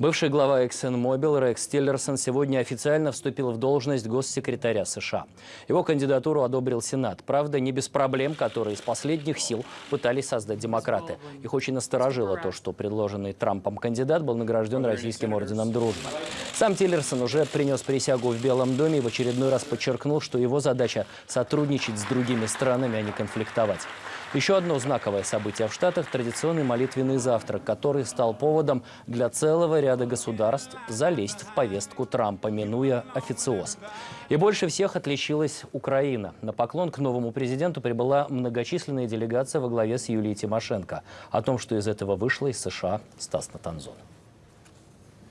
Бывший глава ExxonMobil Рекс Тиллерсон сегодня официально вступил в должность госсекретаря США. Его кандидатуру одобрил Сенат. Правда, не без проблем, которые из последних сил пытались создать демократы. Их очень насторожило то, что предложенный Трампом кандидат был награжден Российским орденом дружбы. Сам Тиллерсон уже принес присягу в Белом доме и в очередной раз подчеркнул, что его задача сотрудничать с другими странами, а не конфликтовать. Еще одно знаковое событие в Штатах – традиционный молитвенный завтрак, который стал поводом для целого ряда государств залезть в повестку Трампа, минуя официоз. И больше всех отличилась Украина. На поклон к новому президенту прибыла многочисленная делегация во главе с Юлией Тимошенко. О том, что из этого вышло из США, Стас Натанзон.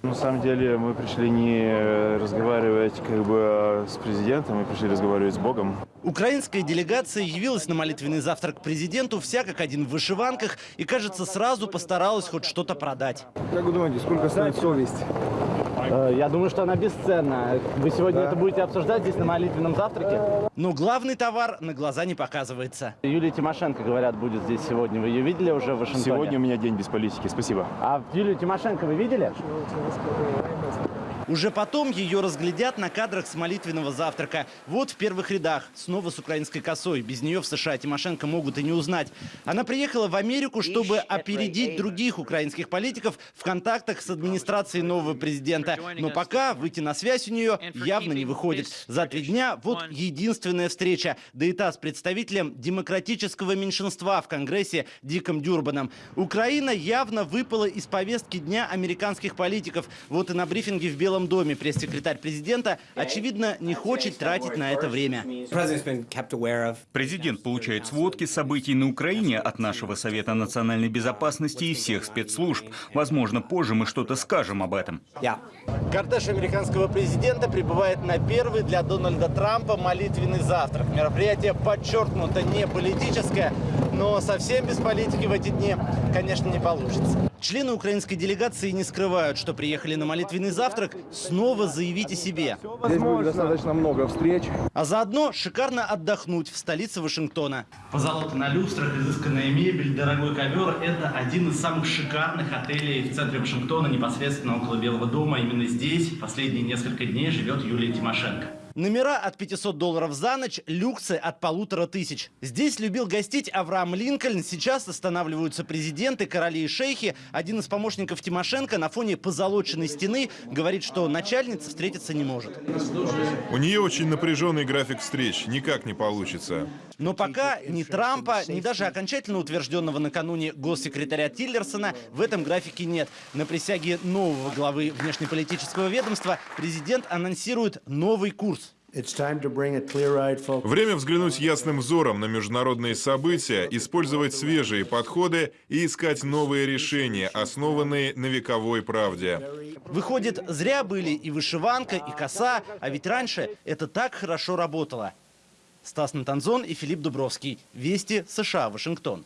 На самом деле мы пришли не разговаривать как бы с президентом, мы пришли разговаривать с Богом. Украинская делегация явилась на молитвенный завтрак к президенту, вся как один в вышиванках, и, кажется, сразу постаралась хоть что-то продать. Как вы думаете, сколько стоит совесть? Э, Я думаю, что она бесценна. Вы сегодня это будете обсуждать здесь на молитвенном завтраке? Но главный товар на глаза не показывается. Юлия Тимошенко, говорят, будет здесь сегодня. Вы ее видели уже в Вашингтоне? Сегодня у меня день без политики. Спасибо. А Юлию Тимошенко вы видели? Уже потом ее разглядят на кадрах с молитвенного завтрака. Вот в первых рядах, снова с украинской косой. Без нее в США Тимошенко могут и не узнать. Она приехала в Америку, чтобы опередить других украинских политиков в контактах с администрацией нового президента. Но пока выйти на связь у нее явно не выходит. За три дня вот единственная встреча. Да и та с представителем демократического меньшинства в Конгрессе Диком Дюрбаном. Украина явно выпала из повестки дня американских политиков. Вот и на брифинге в Белом доме пресс-секретарь президента, очевидно, не хочет тратить на это время. Президент получает сводки событий на Украине от нашего Совета национальной безопасности и всех спецслужб. Возможно, позже мы что-то скажем об этом. Кортеж американского президента прибывает на первый для Дональда Трампа молитвенный завтрак. Мероприятие подчеркнуто не политическое, но совсем без политики в эти дни, конечно, не получится. Члены украинской делегации не скрывают, что приехали на молитвенный завтрак снова заявить о себе. Здесь будет достаточно много встреч. А заодно шикарно отдохнуть в столице Вашингтона. Позолота на люстрах, изысканная мебель, дорогой ковер – это один из самых шикарных отелей в центре Вашингтона, непосредственно около Белого дома. Именно здесь последние несколько дней живет Юлия Тимошенко. Номера от 500 долларов за ночь, люксы от полутора тысяч. Здесь любил гостить Авраам Линкольн. Сейчас останавливаются президенты, короли и шейхи. Один из помощников Тимошенко на фоне позолоченной стены говорит, что начальница встретиться не может. У нее очень напряженный график встреч, никак не получится. Но пока ни Трампа, ни даже окончательно утвержденного накануне госсекретаря Тиллерсона в этом графике нет. На присяге нового главы внешнеполитического ведомства президент анонсирует новый курс. Время взглянуть ясным взором на международные события, использовать свежие подходы и искать новые решения, основанные на вековой правде. Выходит, зря были и вышиванка, и коса, а ведь раньше это так хорошо работало. Стас Натанзон и Филипп Дубровский. Вести, США, Вашингтон.